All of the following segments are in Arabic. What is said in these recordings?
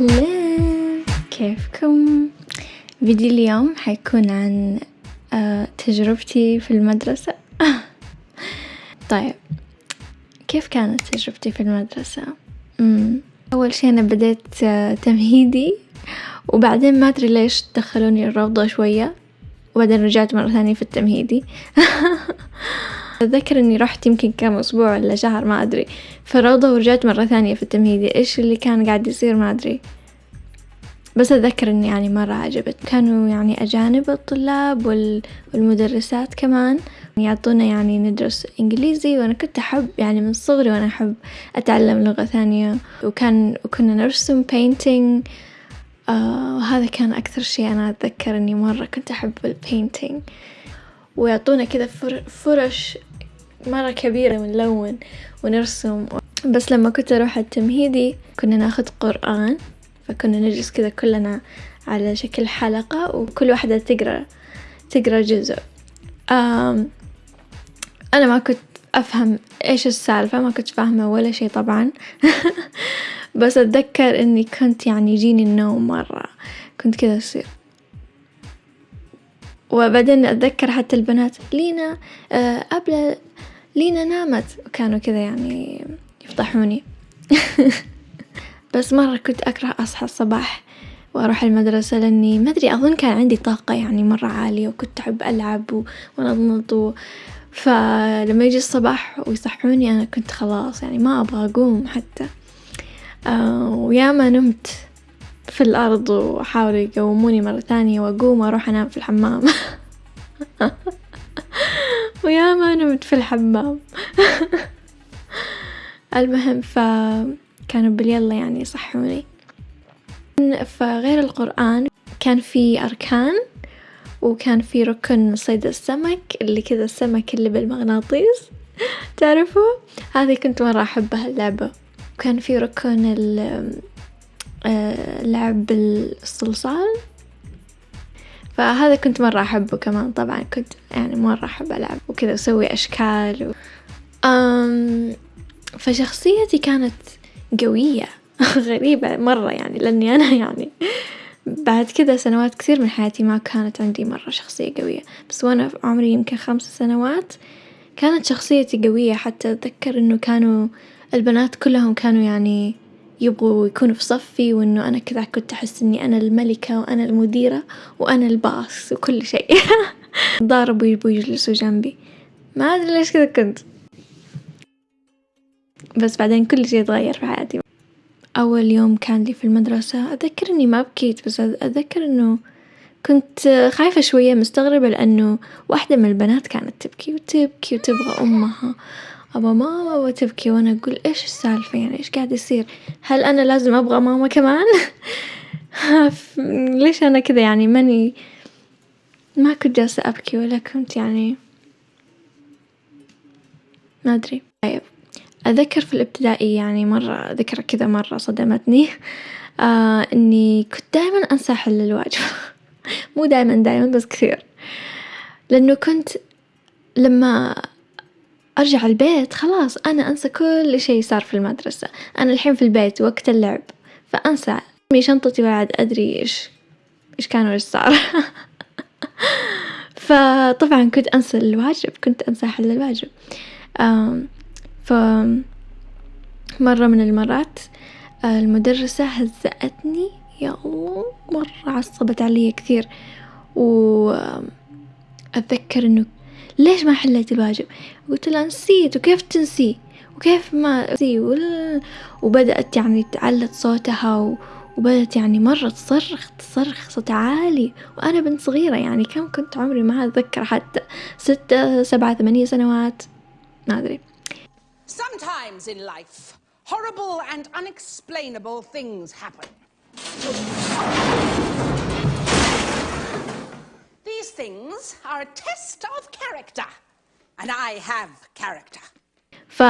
أهلين كيفكم؟ فيديو اليوم حيكون عن آه، تجربتي في المدرسة. طيب كيف كانت تجربتي في المدرسة؟ أول شي أنا بديت آه، تمهيدي وبعدين ما أدري ليش دخلوني الروضة شوية وبعدين رجعت مرة ثانية في التمهيدي. أتذكر إني رحت يمكن كم أسبوع ولا شهر ما أدري. في الروضة ورجعت مرة ثانية في التمهيدي. إيش اللي كان قاعد يصير؟ ما أدري. بس أتذكر إني يعني مرة عجبت. كانوا يعني أجانب الطلاب وال... والمدرسات كمان يعطونا يعني ندرس إنجليزي وأنا كنت أحب يعني من صغري وأنا أحب أتعلم لغة ثانية. وكان وكنا نرسم painting آه وهذا كان أكثر شي أنا أتذكر إني مرة كنت أحب البينتينج ويعطونا كذا فرش مرة كبيرة ونلون ونرسم. بس لما كنت أروح التمهيدي كنا ناخد قرآن. فكنا نجلس كذا كلنا على شكل حلقة وكل واحدة تقرأ تقرأ جزء. أم أنا ما كنت أفهم إيش السالفة ما كنت فاهمة ولا شي طبعا. بس أتذكر إني كنت يعني يجيني النوم مرة. كنت كذا أصير. وبعدين أتذكر حتى البنات لينا آه أبلة لينا نامت. وكانوا كذا يعني يفضحوني. بس مرة كنت أكره أصحى الصباح وأروح المدرسة لأني ما أدري أظن كان عندي طاقة يعني مرة عالية وكنت أحب ألعب وأنضنض و... فلما يجي الصباح ويصحوني أنا كنت خلاص يعني ما أبغى أقوم حتى. آه وياما نمت في الأرض وحاولوا يقوموني مرة ثانية وأقوم وأروح أنام في الحمام. وياما نمت في الحمام. المهم فكانوا باليلا يعني يصحوني. فغير القرآن كان في أركان وكان في ركن صيد السمك اللي كذا السمك اللي بالمغناطيس. تعرفوا؟ هذه كنت مرة أحبها اللعبة. وكان في ركن آه، لعب بالصلصال فهذا كنت مرة أحبه كمان. طبعا كنت يعني مرة أحب ألعب وكذا أسوي أشكال و... أم فشخصيتي كانت قوية. غريبة مرة يعني لأني أنا يعني بعد كذا سنوات كثير من حياتي ما كانت عندي مرة شخصية قوية. بس وأنا عمري يمكن خمس سنوات كانت شخصيتي قوية. حتى أتذكر إنه كانوا البنات كلهم كانوا يعني يبغوا يكونوا في صفي وإنه أنا كذا كنت أحس إني أنا الملكة وأنا المديرة وأنا الباص وكل شيء. ضاربوا يبغوا يجلسوا جنبي. ما أدري ليش كذا كنت. بس بعدين كل شيء تغير في حياتي. أول يوم كان لي في المدرسة أتذكر إني ما بكيت بس أتذكر إنه كنت خايفة شوية مستغربة لأنه واحدة من البنات كانت تبكي وتبكي وتبغى أمها. أبا ماما وتبكي وأنا أقول إيش السالفة؟ يعني إيش قاعد يصير؟ هل أنا لازم أبغى ماما كمان؟ ليش أنا كذا؟ يعني ماني ما كنت جالسة أبكي ولا كنت يعني ما أدري. طيب. أذكر في الإبتدائي يعني مرة ذكرى كذا مرة صدمتني. آه إني كنت دايما أنسى أحل الواجب. مو دايما دايما بس كثير. لأنه كنت لما أرجع البيت خلاص أنا أنسى كل شي صار في المدرسة. أنا الحين في البيت وقت اللعب فأنسى. أرمي شنطتي بعد أدري إيش إيش كان وإيش صار. فطبعا كنت أنسى الواجب كنت أنسى أحل الواجب. ف مرة من المرات المدرسة هزأتني يا الله مرة عصبت علي كثير. وأتذكر إنه ليش ما حليت الواجب؟ قلت لها نسيت وكيف تنسي؟ وكيف ما نسي وبدأت يعني تعلت صوتها وبدأت يعني مرة تصرخ تصرخ صوت عالي. وأنا بنت صغيرة يعني كم كنت عمري ما أتذكر حتى ستة سبعة ثمانية سنوات ما أدري. Sometimes in life, horrible and unexplainable things happen. These things are a test of character. And I have character. ف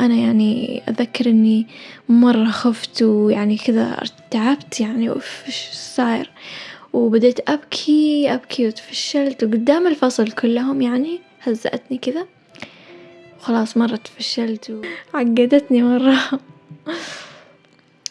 أنا يعني أتذكر إني مرة خفت ويعني كذا ارتعبت يعني أوف إيش صاير وبديت أبكي أبكي وتفشلت وقدام الفصل كلهم يعني هزأتني كذا وخلاص مرة تفشلت وعقدتني مرة.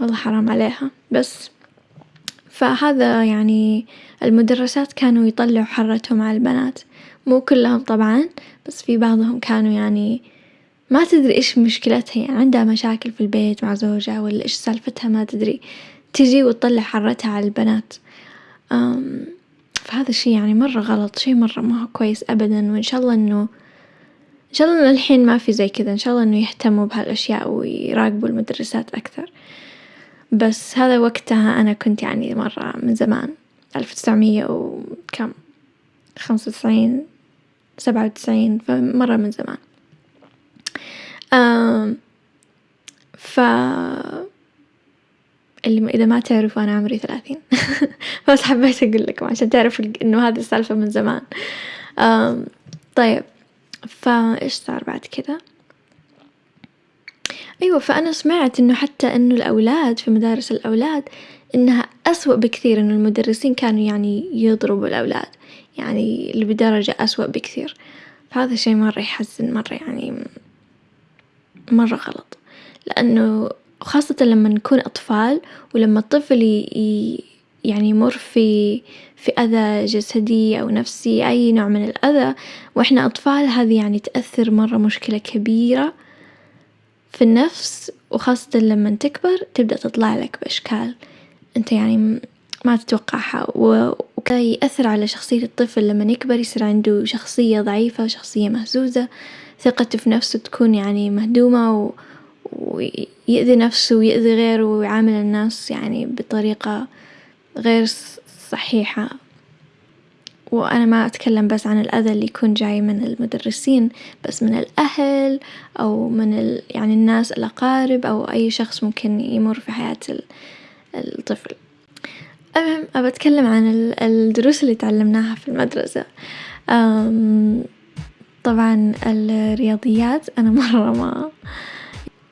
والله حرام عليها. بس فهذا يعني المدرسات كانوا يطلعوا حرتهم على البنات. مو كلهم طبعًا بس في بعضهم كانوا يعني ما تدري إيش مشكلتها. يعني عندها مشاكل في البيت مع زوجها ولا إيش سالفتها ما تدري. تجي وتطلع حرتها على البنات. فهذا الشي يعني مرة غلط شي مرة ما هو كويس أبدًا. وإن شاء الله إنه إن شاء الله إنه الحين ما في زي كذا. إن شاء الله إنه يهتموا بهالأشياء ويراقبوا المدرسات أكثر، بس هذا وقتها أنا كنت يعني مرة من زمان ألف وتسعمية وكم؟ خمسة وتسعين سبعة وتسعين فمرة من زمان. ف اللي إذا ما تعرفوا أنا عمري ثلاثين. بس حبيت أقول لكم عشان تعرفوا إنه هذه السالفة من زمان. طيب. فإيش صار بعد كذا أيوة فأنا سمعت إنه حتى إنه الأولاد في مدارس الأولاد إنها أسوأ بكثير إنه المدرسين كانوا يعني يضربوا الأولاد يعني بدرجة أسوأ بكثير. فهذا الشي مرة يحزن مرة يعني مرة غلط. لأنه خاصة لما نكون أطفال ولما الطفل يعني يمر في في أذى جسدي أو نفسي أي نوع من الأذى. وإحنا أطفال هذي يعني تأثر مرة مشكلة كبيرة في النفس وخاصة لما تكبر تبدأ تطلع لك بأشكال أنت يعني ما تتوقعها. وكذا يأثر على شخصية الطفل لما يكبر يصير عنده شخصية ضعيفة شخصية مهزوزة. ثقته في نفسه تكون يعني مهدومة و ويأذي نفسه ويأذي غيره ويعامل الناس يعني بطريقة غير صحيحة. وأنا ما أتكلم بس عن الأذى اللي يكون جاي من المدرسين بس من الأهل أو من ال يعني الناس الأقارب أو أي شخص ممكن يمر في حياة الطفل، المهم أبى أتكلم عن الدروس اللي تعلمناها في المدرسة، طبعًا الرياضيات أنا مرة ما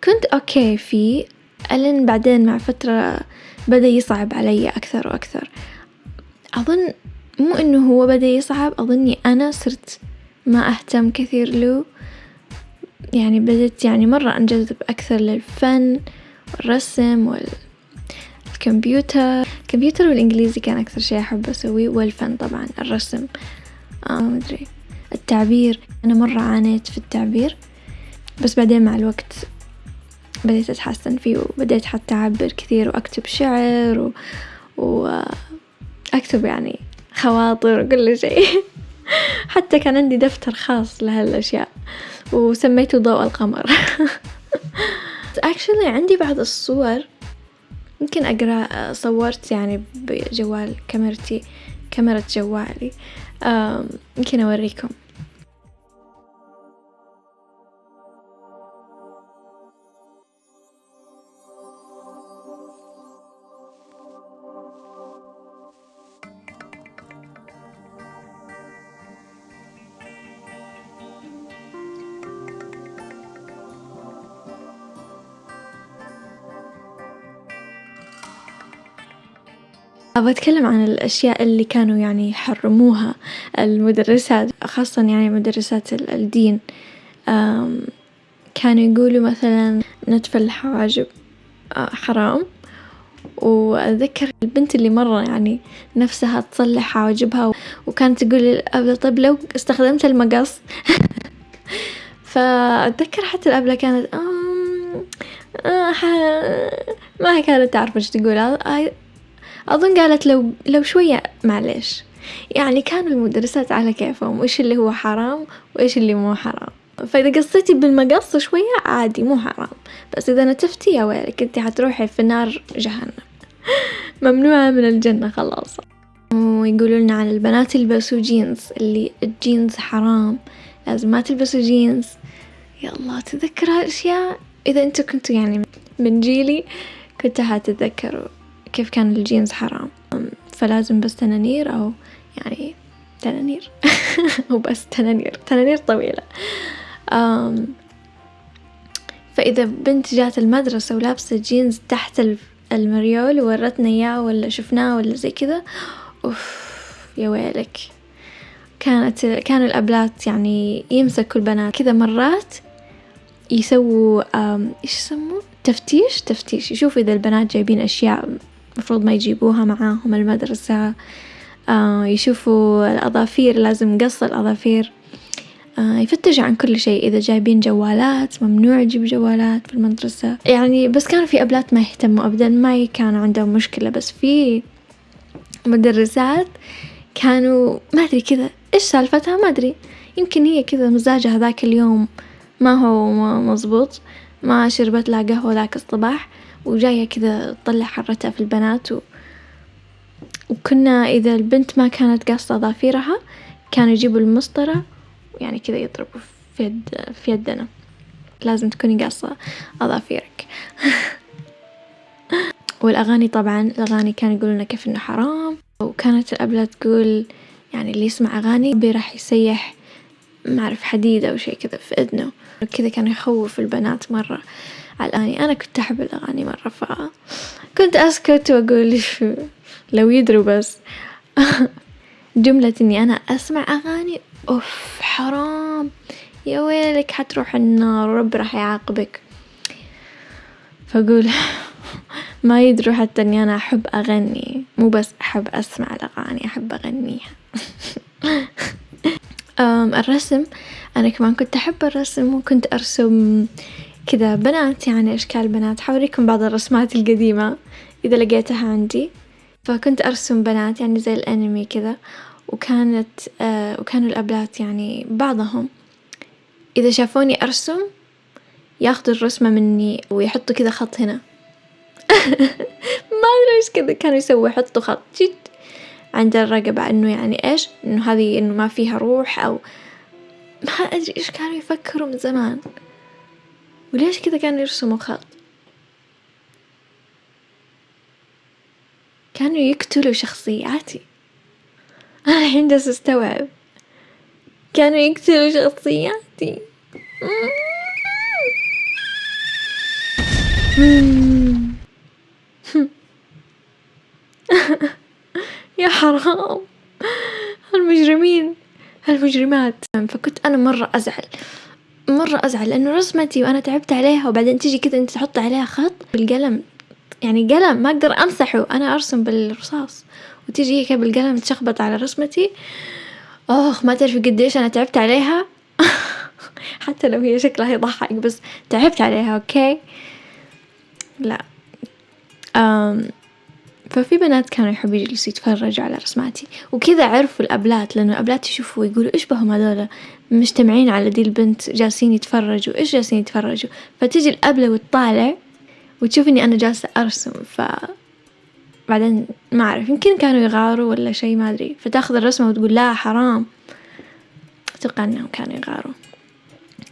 كنت أوكي فيه ألين بعدين مع فترة بدأ يصعب علي أكثر وأكثر، أظن مو إنه هو بدأ يصعب أظني أنا صرت ما أهتم كثير له، يعني بديت يعني مرة أنجذب أكثر للفن والرسم والكمبيوتر، الكمبيوتر والإنجليزي كان أكثر شي أحب أسويه والفن طبعًا الرسم ما أدري. التعبير أنا مرة عانيت في التعبير بس بعدين مع الوقت بديت أتحسن فيه وبديت حتى أعبر كثير وأكتب شعر و, وأكتب يعني خواطر وكل شي حتى كان عندي دفتر خاص لهالأشياء وسميته ضوء القمر. Actually عندي بعض الصور يمكن أقرأ صورت يعني بجوال كاميرتي كاميرا جوالي. يمكن أوريكم. أبغى أتكلم عن الأشياء اللي كانوا يعني يحرموها المدرسات خاصة يعني مدرسات الدين. كانوا يقولوا مثلا نتف الحواجب حرام. وأتذكر البنت اللي مرة يعني نفسها تصلح حواجبها وكانت تقول طيب لو استخدمت المقص. فأتذكر حتى الأبلة كانت ما كانت تعرف إيش تقول. أظن قالت لو لو شوية معليش. يعني كانوا المدرسات على كيفهم وإيش اللي هو حرام وإيش اللي مو حرام. فإذا قصيتي بالمقص شوية عادي مو حرام. بس إذا نتفتي يا ويلك أنتي حتروحي في نار جهنم. ممنوعة من الجنة خلاص. ويقولوا لنا عن البنات يلبسوا جينز اللي الجينز حرام. لازم ما تلبسوا جينز. يا الله تذكر هالأشياء إذا أنتوا كنتوا يعني من جيلي كنتوا حتتذكروا. كيف كان الجينز حرام. فلازم بس تنانير أو يعني تنانير. هو بس تنانير. تنانير طويلة. فإذا بنت جات المدرسة ولابسة جينز تحت المريول وورتنا إياه ولا شفناه ولا زي كذا أوف يا ويلك. كانت كانوا الأبلات يعني يمسكوا البنات. كذا مرات يسووا إيش يسموه؟ تفتيش؟ تفتيش. يشوفوا إذا البنات جايبين أشياء مفروض ما يجيبوها معاهم المدرسة. آه يشوفوا الأظافير لازم قص الأظافير. آه يفتش عن كل شيء. إذا جايبين جوالات ممنوع يجيب جوالات في المدرسة. يعني بس كان في أبلات ما يهتموا أبدا ما كان عندهم مشكلة. بس في مدرسات كانوا ما أدري كذا. إيش سالفتها؟ ما أدري. يمكن هي كذا مزاجها ذاك اليوم ما هو مظبوط ما شربت لها قهوة ذاك الصباح. وجاية كذا تطلع حرتها في البنات و... وكنا إذا البنت ما كانت قاصة أظافيرها كانوا يجيبوا المسطرة ويعني كذا يضربوا في يد في يدنا. لازم تكوني قاصة أظافيرك والأغاني طبعا الأغاني كانوا يقولون كيف إنه حرام. وكانت الأبلة تقول يعني اللي يسمع أغاني راح يسيح ما أعرف حديد أو شي كذا في إذنه. كذا كان يخوف البنات مرة. الأغاني أنا كنت أحب الأغاني مرة فكنت أسكت وأقول لو يدروا بس. جملة إني أنا أسمع أغاني أوف حرام. يا ويلك حتروح النار وربي راح يعاقبك. فأقول ما يدروا حتى إني أنا أحب أغني. مو بس أحب أسمع الأغاني أحب أغنيها. الرسم. أنا كمان كنت أحب الرسم وكنت أرسم كذا بنات يعني أشكال بنات. حوريكم بعض الرسمات القديمة إذا لقيتها عندي. فكنت أرسم بنات يعني زي الأنمي كذا وكانت آه وكانوا الأبلات يعني بعضهم. إذا شافوني أرسم ياخدوا الرسمة مني ويحطوا كذا خط هنا. ما أدري إيش كذا كانوا يسووا يحطوا خط جد عند الرقبة إنه يعني إيش؟ إنه هذه إنه ما فيها روح أو ما أدري إيش كانوا يفكروا من زمان. وليش كذا كانوا يرسموا خط؟ كانوا يقتلوا شخصياتي. أنا الحين جالسة أستوعب. كانوا يقتلوا شخصياتي. يا حرام. المجرمين. هالمجرمات فكنت أنا مرة أزعل. مرة أزعل لأنه رسمتي وأنا تعبت عليها وبعدين تيجي كذا أنت تحط عليها خط بالقلم. يعني قلم ما أقدر أمسحه أنا أرسم بالرصاص. وتيجي هيك بالقلم تشخبط على رسمتي. أوه ما تعرفي قديش أنا تعبت عليها. حتى لو هي شكلها يضحك بس تعبت عليها okay؟ لا. أم ففي بنات كانوا يحبوا يجلسوا يتفرجوا على رسماتي. وكذا عرفوا الأبلات لأنه الأبلات يشوفوا ويقولوا إيش بهم هذولا مجتمعين على دي البنت جالسين يتفرجوا إيش جالسين يتفرجوا؟ فتيجي الأبلة وتطالع وتشوف إني أنا جالسة أرسم ف بعدين ما أعرف يمكن كانوا يغاروا ولا شي ما أدري. فتأخذ الرسمة وتقول لا حرام. أتوقع إنهم كانوا يغاروا.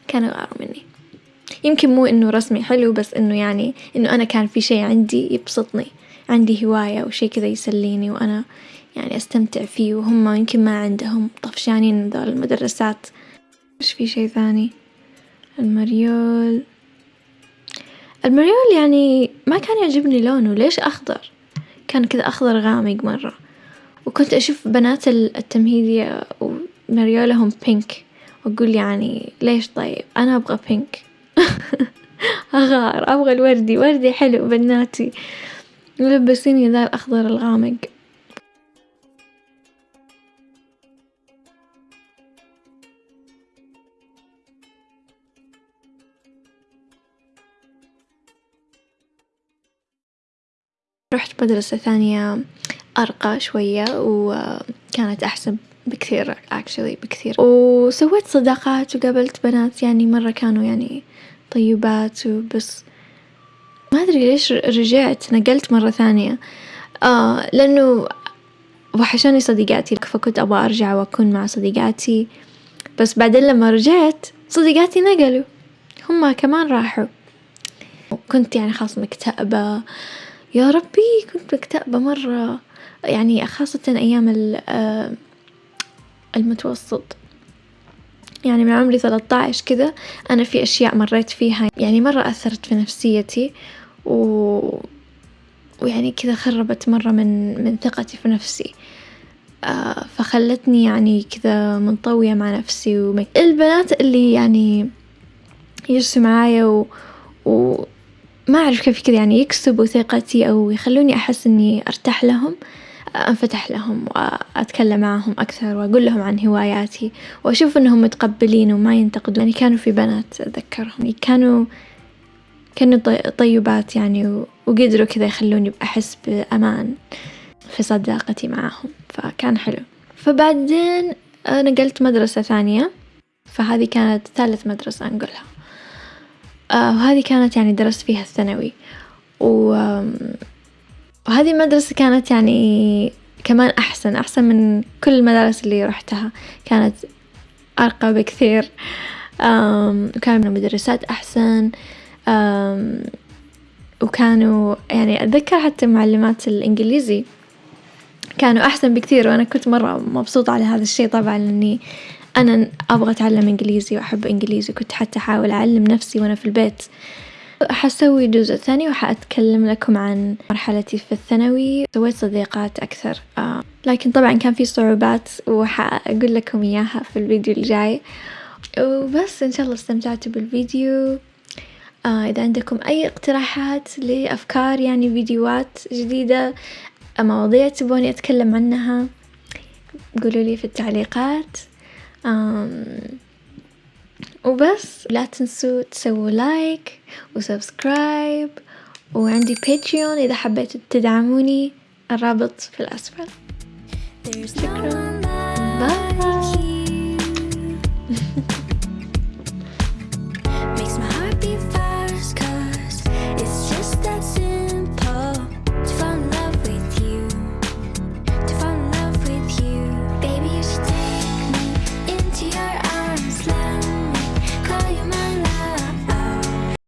كانوا يغاروا مني. يمكن مو إنه رسمي حلو بس إنه يعني إنه أنا كان في شي عندي يبسطني عندي هواية أو شي كذا يسليني وأنا يعني أستمتع فيه وهم يمكن ما عندهم طفشانين ذول المدرسات. إيش في شي ثاني؟ المريول. المريول يعني ما كان يعجبني لونه ليش أخضر؟ كان كذا أخضر غامق مرة. وكنت أشوف بنات التمهيدية ومريولهم بينك وأقول يعني ليش طيب؟ أنا أبغى بينك أغار أبغى الوردي وردي حلو بناتي. لبسيني ذا الأخضر الغامق. رحت مدرسة ثانية أرقى شوية وكانت أحسن. بكثير actually بكثير. وسويت صداقات وقابلت بنات يعني مرة كانوا يعني طيبات وبس. ما أدري ليش رجعت نقلت مرة ثانية. آه لأنه وحشاني صديقاتي فكنت أبغى أرجع وأكون مع صديقاتي. بس بعدين لما رجعت صديقاتي نقلوا. هما كمان راحوا. كنت يعني خلاص مكتئبة. يا ربي كنت مكتئبة مرة. يعني خاصة أيام المتوسط. يعني من عمري ثلاثة عشر كذا أنا في أشياء مريت فيها. يعني مرة أثرت في نفسيتي و... ويعني كذا خربت مرة من من ثقتي في نفسي. آه فخلتني يعني كذا منطوية مع نفسي ومك... البنات اللي يعني يجلسوا معايا و... و... ما أعرف كيف كذا يعني يكسبوا ثقتي أو يخلوني أحس إني أرتاح لهم. أنفتح لهم وأتكلم معاهم أكثر وأقول لهم عن هواياتي وأشوف إنهم متقبلين وما ينتقدون. يعني كانوا في بنات أتذكرهم. يعني كانوا كانوا طيبات يعني وقدروا كذا يخلوني أحس بأمان في صداقتي معاهم فكان حلو. فبعدين نقلت مدرسة ثانية. فهذه كانت ثالث مدرسة أنقلها. آه، وهذه كانت يعني درست فيها الثانوي. و وهذه المدرسة كانت يعني كمان أحسن أحسن من كل المدارس اللي رحتها. كانت أرقى بكثير. وكان المدرسات أحسن. وكانوا يعني أتذكر حتى معلمات الإنجليزي كانوا أحسن بكثير وأنا كنت مرة مبسوطة على هذا الشي طبعا لأني أنا أبغى أتعلم إنجليزي وأحب إنجليزي كنت حتى أحاول أعلم نفسي وأنا في البيت. حسوي جزء ثاني وحأتكلم لكم عن مرحلتي في الثانوي. سويت صديقات أكثر. آه. لكن طبعا كان في صعوبات وحأقول لكم إياها في الفيديو الجاي. وبس إن شاء الله استمتعتوا بالفيديو. آه إذا عندكم أي اقتراحات لأفكار يعني فيديوهات جديدة مواضيع تبوني أتكلم عنها قولوا لي في التعليقات. وبس. لا تنسوا تسووا like و subscribe. وعندي Patreon إذا حبيتوا تدعموني. الرابط في الأسفل. شكرا bye